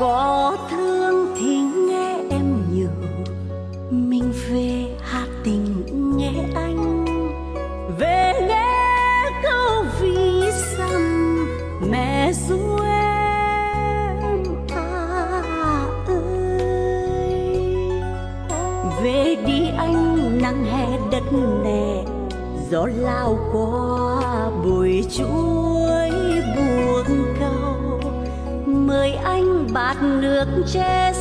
có thương thì nghe em nhiều mình về hát tình nghe anh. Về nghe câu ví dặm mẹ ru em à ơi. Về đi anh, nắng hè đất nè. Gió lao qua bụi chuối bát nước che